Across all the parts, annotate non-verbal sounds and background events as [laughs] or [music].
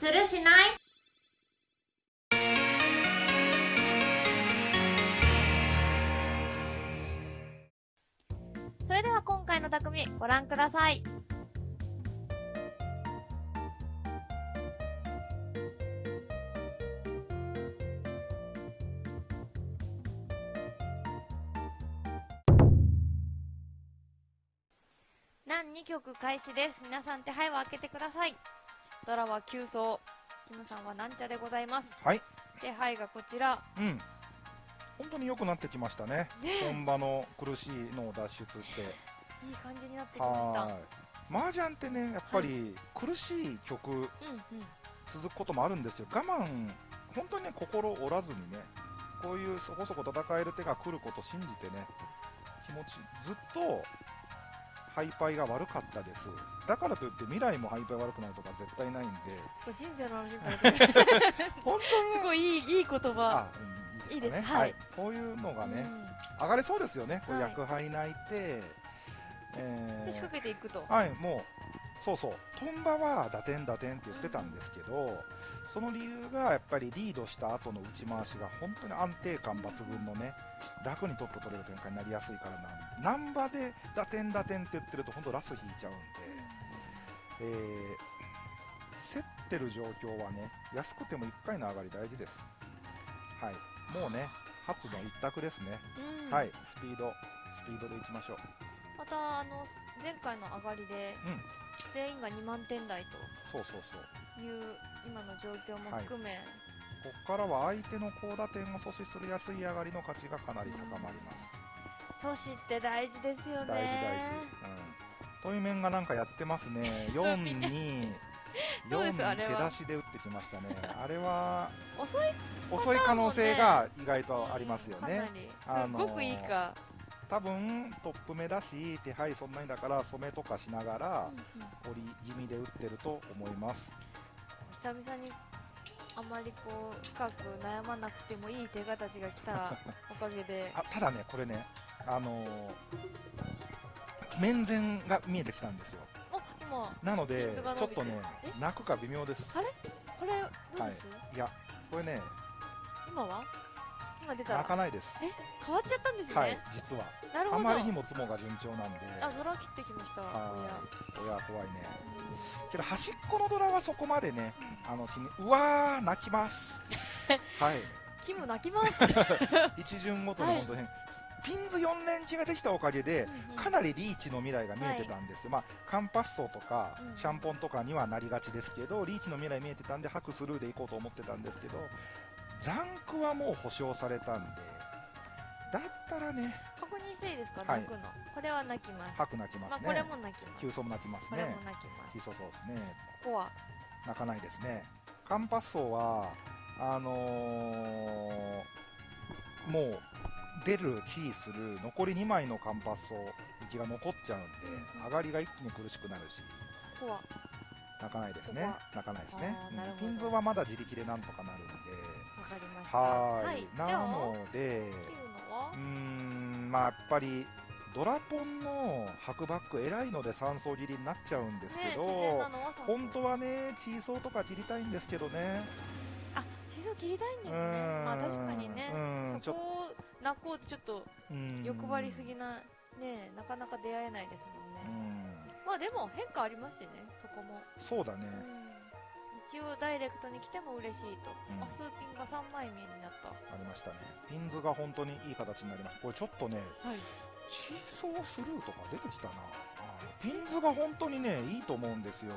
するしない？それでは今回の匠ご覧ください。何？2曲開始です。皆さん手配を開けてください。ドラは急走キムさんはなんちゃでございます。はい。手配がこちら。うん。本当に良くなってきましたね。ね。本場の苦しいのを脱出して。いい感じになってきました。はい。麻雀ってねやっぱり苦しい曲うんうん。続くこともあるんですよ。我慢本当にね心折らずにねこういうそこそこ戦える手が来ることを信じてね気持ちずっとハイパイが悪かったです。だからといって未来もハイパイ悪くなるとか絶対ないんで。人生の話みたいですね。[laughs] 本当すに？ねごいいいいい言葉。いいですかね。はい。こういうのがね、うん。上がれそうですよね、こうはい。薬杯泣いて、えーで仕掛けていくと。はい、もう、そうそう、トンバは打点打点って言ってたんですけど、その理由がやっぱりリードした後の打ち回しが本当に安定感抜群のね、楽にトップ取れる展開になりやすいからなん、ナンバで打点打点って言ってると、本当ラス引いちゃうんで、えー競ってる状況はね、安くても1回の上がり大事です。はい、もうね、初の一択ですね。うん。はい、スピード、スピードでいきましょう。またあの前回の上がりでうん、全員が2万点台そうそうそう。という今の状況も含め、ここからは相手の高打点を阻止する安い上がりの価値がかなり高まります。阻止って大事ですよね大事大事。うん。トイメンがなんかやってますね。[laughs] 4に、[laughs] どうで4に手出しで打ってきましたね。あれは遅い遅い可能性が意外とありますよねかな。りすごくいいか、多分トップ目だし、手配そんなにだから染めとかしながらうんうん折り気味で打ってると思います。久々にあまりこう深く悩まなくてもいい手形が来た [laughs] おかげで。あただね、これね、あのー面前が見えてきたんですよ。お今なので、ちょってとねえ、泣くか微妙です。これどうです、い。や、これね、今は？今出たら？泣かないです。え？変わっちゃったんですね、はい、実は。なるほど。あまりにもツモが順調なんで、あドラ切ってきました。は怖いね。けど、端っこのドラはそこまでね、あの、うわー、泣きます。[laughs] はい、キム泣きます？[laughs] 一巡ごとに本当に、ピンズ4連チができたおかげで、かなりリーチの未来が見えてたんですよ、まあ、カンパッソとかうんシャンポンとかにはなりがちですけど、リーチの未来見えてたんで、白スルーでいこうと思ってたんですけど、ザンクはもう保証されたんで、だったらね、確認していいですか、はい。泣くの。これは泣きます。白泣きますね、まあこれも泣きます。急走も泣きますこれもね、泣きます。急走そうですね、ここは。泣かないですね、カンパッソは、あのーもう出る、チーする、残り2枚のカンパッソ、息が残っちゃうんで、うん上がりが一気に苦しくなるし。ここは。泣かないですね。泣かないですね。ピンズはまだ自力でなんとかなるんで。わかりました。はーい。じゃあ。なので、うーん、まあやっぱりドラポンの白バック偉いので3層切りになっちゃうんですけど、のはそう本当はね、チーソーとか切りたいんですけどね。あシソ切りたいんですね。まあ確かにね。うん。そこを泣こうとちょっとうん。欲張りすぎなねなかなか出会えないですもんうねん、まあでも変化ありますしねそこも。そうだね。うん一応ダイレクトに来ても嬉しいと、うん。あスーピンが3枚目になった。はありましたね。ピンズが本当にいい形になります。これちょっとね、い。チーソースルーとか出てきたな。ピンズが本当にねいいと思うんですよ。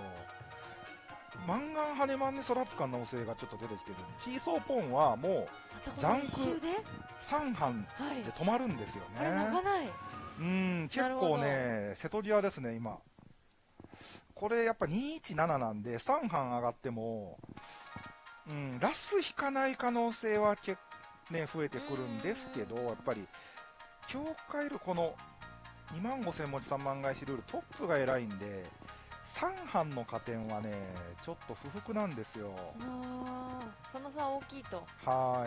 マンガンハネマンに育つ可能性がちょっと出てきてるチーソーポンはもまたこ残空の一周でう3班はい。で止まるんですよこれ泣かねない。うん結構ね瀬戸際ですね今これやっぱ217なんで3班上がってもうんラス引かない可能性は結ね増えてくるんですけどやっぱり境界ルこの2万5000文字3万返しルールトップが偉いんで3班の加点はねちょっと不服なんですよ。その差大きいと。は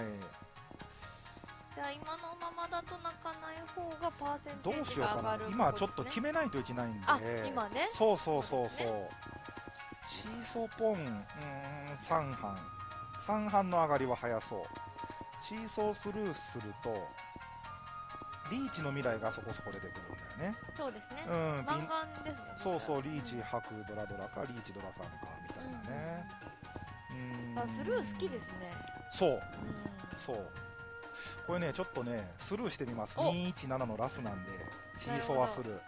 じゃあ今のままだと泣かない方がパーセンテーうしようかジが上がるな。今ちょっとね決めないといけないんで。あ今ね。そうそうそうそう。そうですチーソーポンうーん3班3班の上がりは早そう。チーソースルーするとリーチの未来がそこそこ出てくるんだよね。そうですね。うんマンガンですね。そうそうリーチんハクドラドラかリーチドラさんかみたいなね。うん。あスルー好きですね。そう。うん。そうこれねちょっとねスルーしてみます。お。217のラスなんでチーソーはスルー。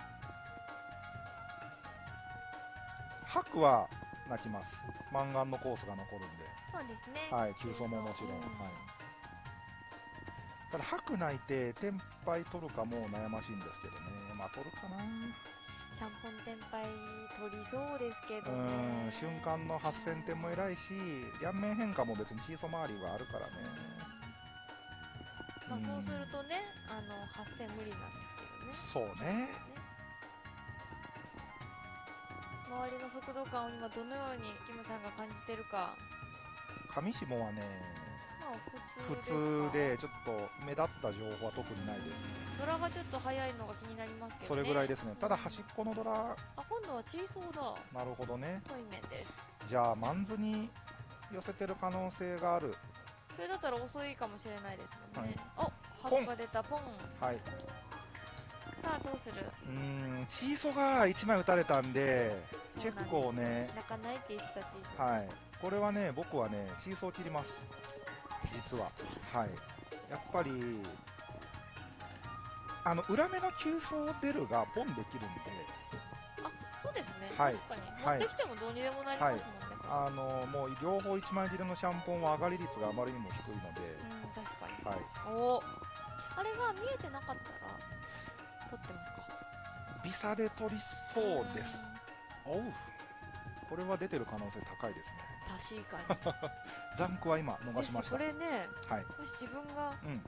ハクは泣きます。マンガンのコースが残るんで。そうですね。はい、急走ももちろん、うんはい、ただ、白泣いて、テンパイ取るかも悩ましいんですけどね、まあ、取るかな、シャンポンテンパイ取りそうですけどうねん、瞬間の8000点も偉いし、両面変化も別にチーソ周りがあるからね、まあ、うん。そうするとねあの8000無理なんですけどね。そうね、周りの速度感を今どのようにキムさんが感じてるか。上下はね、まあ普普通通でちょっと目立った情報は特にないです、ドラがちょっと速いのが気になりますけそどね。れぐらいですね、ただ、端っこのドラ、あ今度はチーソーだ。なるほどね、対面です。じゃあ、マンズに寄せてる可能性がある、それだったら遅いかもしれないですもんね、おポン。ハブが出たポン。はい、さあどうする？うーん、チーソが1枚打たれたんで、結構ね、泣かないって言ってたチーソー。はい、これはね、僕はね、チーソー切ります、実は。はい、やっぱり、あの裏目の急走出るがポンできるんで、あそうですね、はい。確かに。持はい。ってきてもどうにでもなりますもんね、あのもう両方1枚切りのシャンポンは上がり率があまりにも低いので、うん確かにはい、おあれが見えてなかったら撮ってますか？ビサで取りそうです。おうこれは出てる可能性高いですね。うん確かに [laughs] ザンクは今逃しました。これねはい。もし自分が、うん。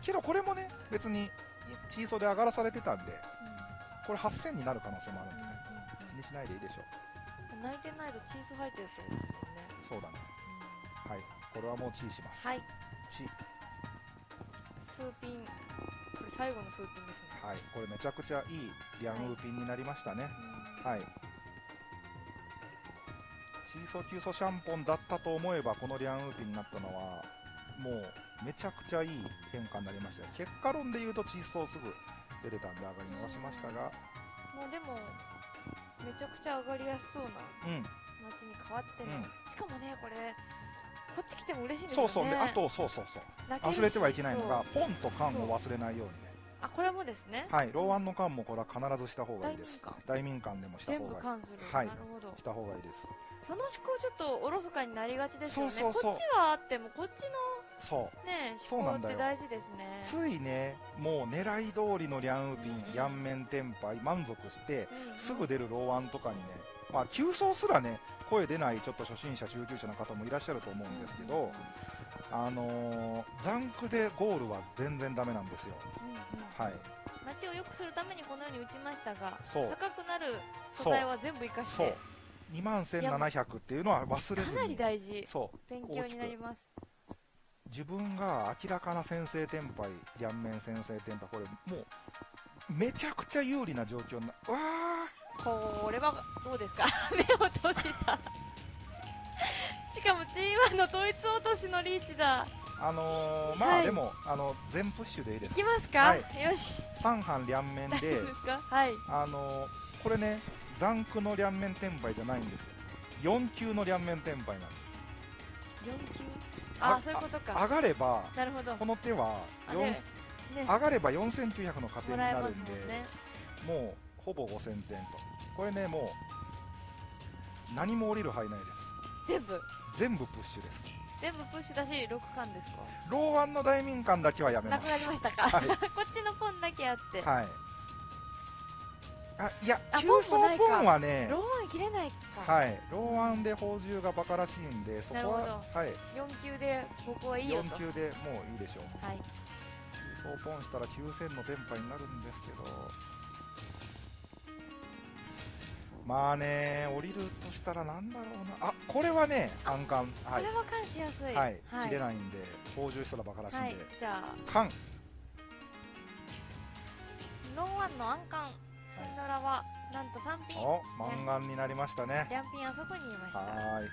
けどこれもね、別にチーソーで上がらされてたんで、これ8000になる可能性もあるんでね。気にしないでいいでしょう。うん泣いてないとチーズ入ってるってことですよね、そうだね。はい。これはもうチーします。はいチー。スーピンこれ最後のスーピンですね、はい。これめちゃくちゃいいリャンウーピンになりましたね。うんはい。チーソー、キューソーシャンポンだったと思えば、このリャンウーピンになったのは、もうめちゃくちゃいい変化になりましたよ。結果論で言うと、チーソーすぐ出てたんで、上がり逃しましたが、もうでもめちゃくちゃ上がりやすそうなうん、街に変わってる、うん。しかもねこれこっち来ても嬉しいんですよね。そうそう、であと、そうそうそう、忘れてはいけないのがポンと缶を忘れないようにね、あこれもですね。はい、ローワンの缶もこれは必ずした方がいいです。大民館。大民館でもした全方がいい。部関する、はい。なるほど。した方がいいです。その思考ちょっとおろそかになりがちですよね。こっちはあってもこっちそう。のね思考っそうなんだよて大事ですねついね、もう狙い通りのリャンウーピン、うんうんリャンメンテンパイ、満足して、うんうんすぐ出るローワンとかにね、まあ、急走すらね、声出ないちょっと初心者、中級者の方もいらっしゃると思うんですけど、あのー、ザンクでゴールは全然ダメなんですよ。うんうんはい。街を良くするためにこのように打ちましたが。高くなる素材は全部生かして。2万1700っていうのは忘れずかなりに。大事そう。勉強になります自分が明らかな先制テンパイ、両面先制テンパイ、これもう、めちゃくちゃ有利な状況にな、うわこれはどうですか？[laughs] 目を閉じた。しかも G1 の統一落としのリーチだ。ーあのー、まあ、はい。でも、あの、全プッシュでいいでいす。きますか、はい。よし。3班両面で夫、ですか？はい。あのー、これね、ザンクの両面テンパイじゃないんですよ。4級の両面テンパイなんです。4級？ああそういうことか上がれば、なるほどこの手は4あねね上がれば4900の加点になるんで、ねもうほぼ5000点と。これね、もう何も降りる範囲ないです。全部？全部プッシュです。全部プッシュだし6巻ですか？ローワンの大民館だけはやめなくなます。りましたか、はい [laughs] こっちのポンだけあって、はい。あ、いや、あ急走ポンはね、ローワン切れないか、はい、ローワンで砲銃がバカらしいんで、そこははい、4級でここはいいよと。4級でもういいでしょう。はい。急走ポンしたら9000の電波になるんですけど、まあね、降りるとしたらなんだろうな、あこれはね、暗冠、はい。これ、は監視やすい。はい、切れいないんで、砲銃したらバカらしいんはい。で、じゃあ。缶、ローワンの暗冠シンドラはなんと3ピンお、満願になりましたね。リャンピンあそこにいました。はーい。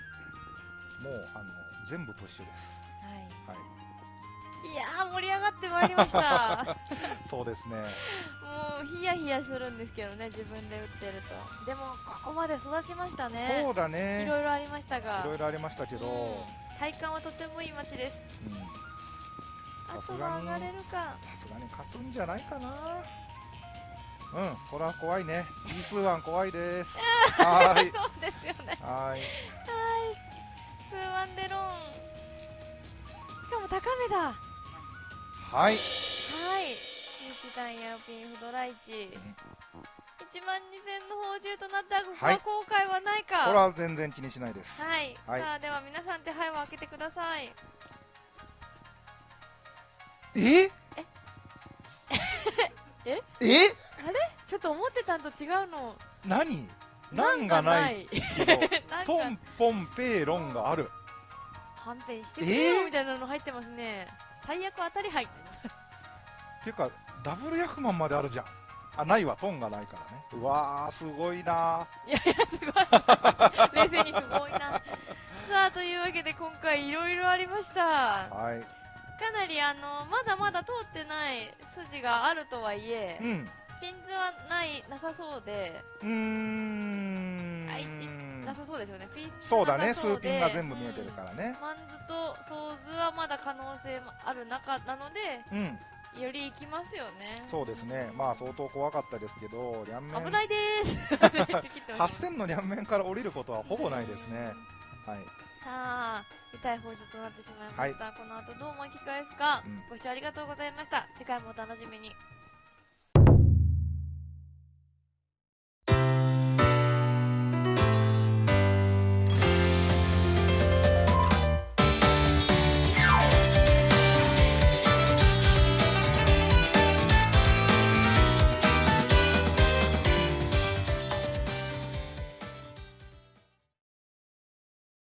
もうあの全部プッシュです。はい。はい、いやー盛り上がってまいりました。[laughs] そうですね。もうヒヤヒヤするんですけどね自分で打ってると。でもここまで育ちましたね。そうだね。いろいろありましたが。いろいろありましたけど、うん。体感はとてもいい街です。うん。あとは上がれるか。さすがに勝つんじゃないかな。うん、これは怖いね。イースワン怖いです。[laughs] はーい。そうですよね。はーい。スーワンデロン。しかも高めだ。ははい。い日大ヤオピンフドライチ。1万2000の宝珠となったがここははい。後悔はないか。これは全然気にしないです。はい、はい。さあでは皆さん手配を開けてください。え？え？[laughs] え？ちょっと思ってたんと違うの。何？なんがない？[laughs] けトか。ンポンペーロンがある。はんぺんしてくれよえーみたいなの入ってますね。最悪当たり入ってます。っていうかダブルヤフマンまであるじゃん。あないわ。トンがないからね。うわーすごいな。いやいやすごい。[laughs] 冷静にすごいな。さあというわけで今回いろいろありました。はい。かなりあのまだまだ通ってない筋があるとはいえうんピンズはないなさそうで。うーん。あいなさそうですよね。ピンズそうだね。なさそうで。スーピンが全部見えてるからね。うん。マンズとソーズはまだ可能性もある中なのでうん。より行きますよね。そうですね。まあ相当怖かったですけど両面。危ないでーす [laughs] 8000の両面から降りることはほぼないですね。はい。さあ痛い放出となってしまいました、この後どう巻き返すか、うん。ご視聴ありがとうございました。次回もお楽しみに